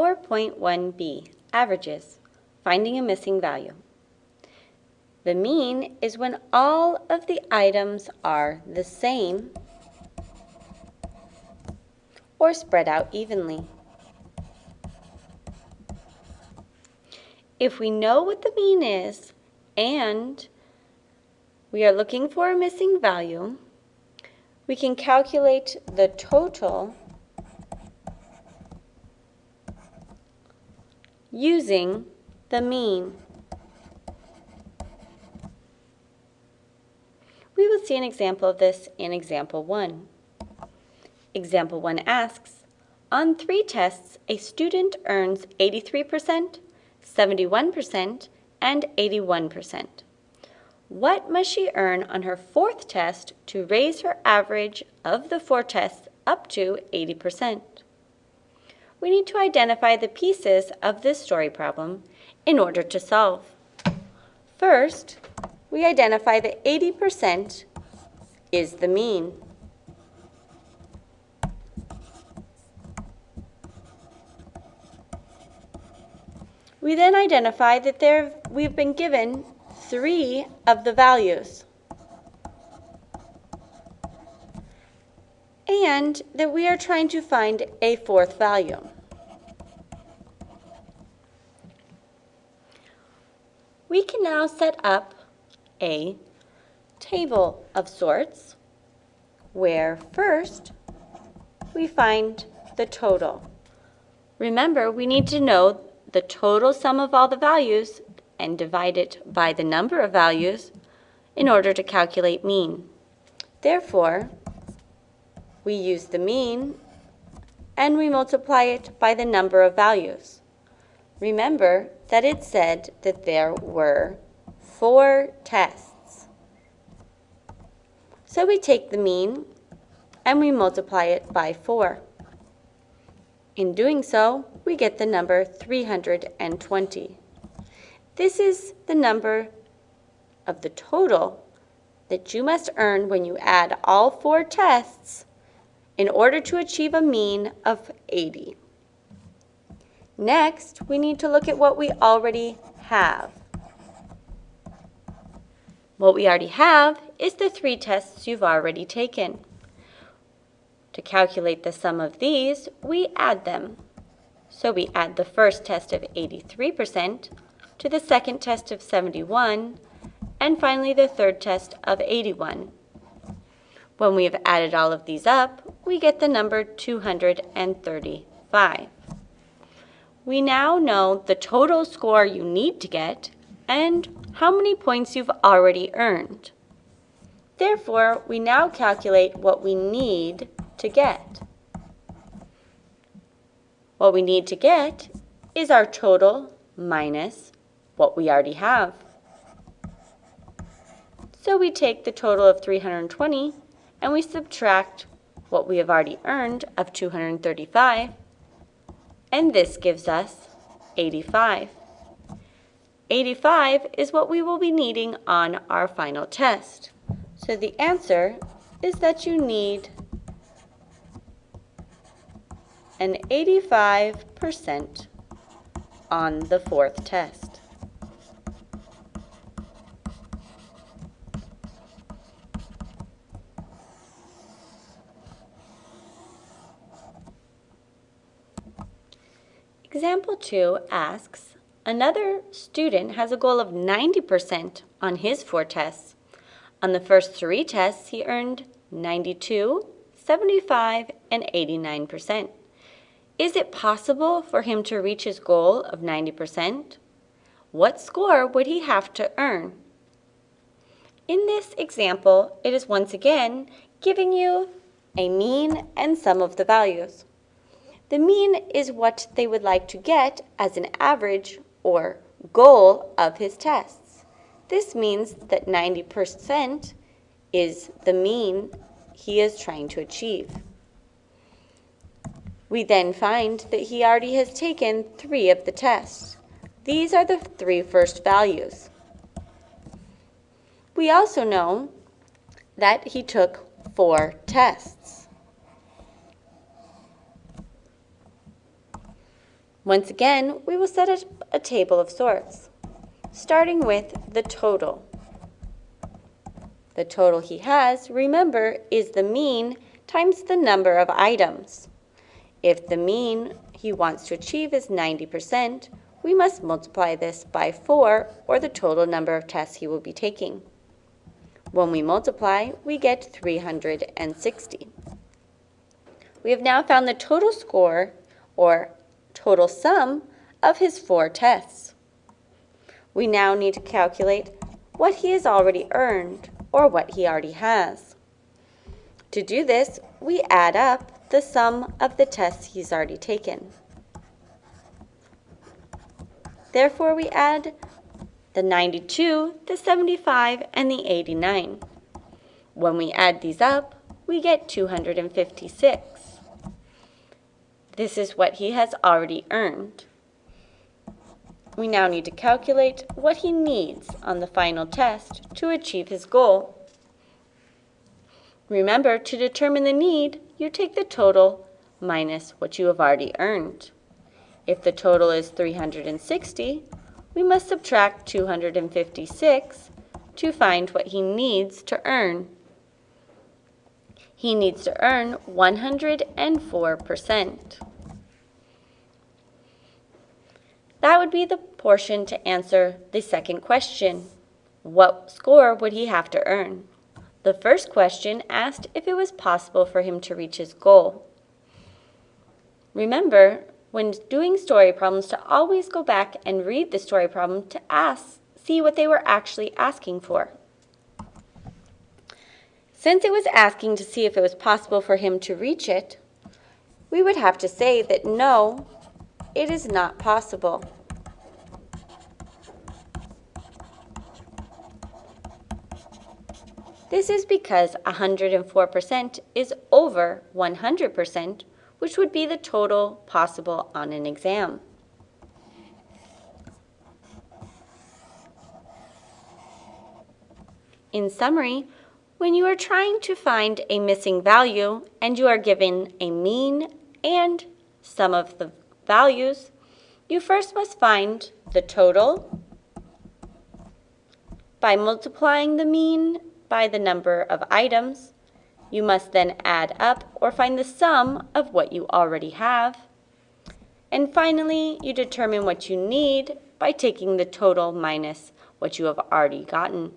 4.1b, averages, finding a missing value. The mean is when all of the items are the same or spread out evenly. If we know what the mean is and we are looking for a missing value, we can calculate the total using the mean. We will see an example of this in example 1. Example 1 asks, on three tests, a student earns 83%, 71%, and 81%. What must she earn on her fourth test to raise her average of the four tests up to 80%? We need to identify the pieces of this story problem in order to solve. First, we identify that 80% is the mean. We then identify that there we've been given three of the values. And that we are trying to find a fourth value. We can now set up a table of sorts where first we find the total. Remember, we need to know the total sum of all the values and divide it by the number of values in order to calculate mean. Therefore, we use the mean and we multiply it by the number of values. Remember that it said that there were four tests. So we take the mean and we multiply it by 4. In doing so, we get the number 320. This is the number of the total that you must earn when you add all four tests in order to achieve a mean of 80. Next, we need to look at what we already have. What we already have is the three tests you've already taken. To calculate the sum of these, we add them. So we add the first test of 83% to the second test of 71, and finally the third test of 81. When we have added all of these up, we get the number 235. We now know the total score you need to get and how many points you've already earned. Therefore, we now calculate what we need to get. What we need to get is our total minus what we already have. So we take the total of 320 and we subtract what we have already earned of 235 and this gives us 85. 85 is what we will be needing on our final test. So the answer is that you need an 85% on the fourth test. Example 2 asks, another student has a goal of 90% on his four tests. On the first three tests, he earned 92, 75, and 89%. Is it possible for him to reach his goal of 90%? What score would he have to earn? In this example, it is once again giving you a mean and sum of the values. The mean is what they would like to get as an average or goal of his tests. This means that 90% is the mean he is trying to achieve. We then find that he already has taken three of the tests. These are the three first values. We also know that he took four tests. Once again, we will set up a table of sorts, starting with the total. The total he has, remember, is the mean times the number of items. If the mean he wants to achieve is 90%, we must multiply this by 4 or the total number of tests he will be taking. When we multiply, we get 360. We have now found the total score, or total sum, of his four tests. We now need to calculate what he has already earned, or what he already has. To do this, we add up the sum of the tests he's already taken. Therefore, we add the 92, the 75, and the 89. When we add these up, we get 256. This is what he has already earned. We now need to calculate what he needs on the final test to achieve his goal. Remember, to determine the need, you take the total minus what you have already earned. If the total is 360, we must subtract 256 to find what he needs to earn. He needs to earn 104%. That would be the portion to answer the second question. What score would he have to earn? The first question asked if it was possible for him to reach his goal. Remember, when doing story problems, to always go back and read the story problem to ask, see what they were actually asking for. Since it was asking to see if it was possible for him to reach it, we would have to say that no, it is not possible. This is because 104% is over 100%, which would be the total possible on an exam. In summary, when you are trying to find a missing value and you are given a mean and sum of the values, you first must find the total by multiplying the mean by the number of items. You must then add up or find the sum of what you already have. And finally, you determine what you need by taking the total minus what you have already gotten.